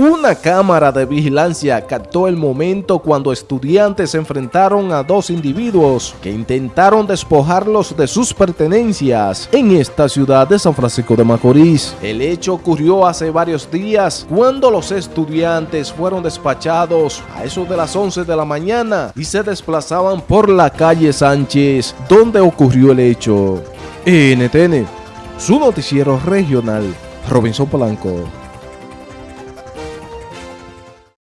Una cámara de vigilancia captó el momento cuando estudiantes se enfrentaron a dos individuos que intentaron despojarlos de sus pertenencias en esta ciudad de San Francisco de Macorís. El hecho ocurrió hace varios días cuando los estudiantes fueron despachados a eso de las 11 de la mañana y se desplazaban por la calle Sánchez donde ocurrió el hecho. NTN, su noticiero regional, Robinson Polanco.